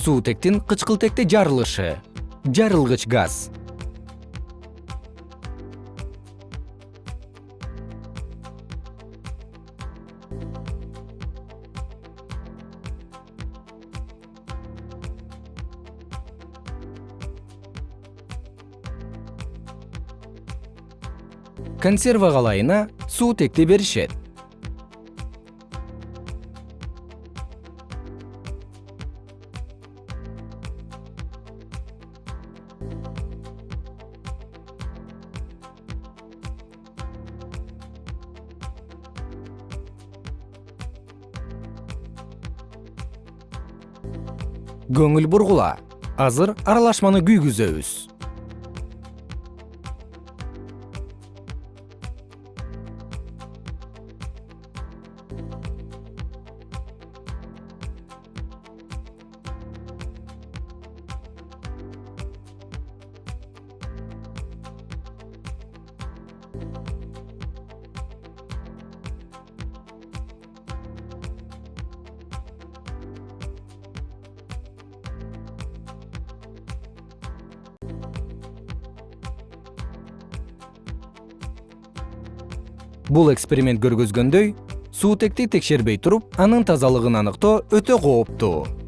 суутектин кычкылтекте жарылышы жарылгыч газ. Консерва калайына суутекти беришет көңүл бургула. Азыр аралашманы күйгүзөбүз бул эксперимент көргөзгөндөй суутекти текшербей туруп анын тазалыгын аныктоо өтө кооптуу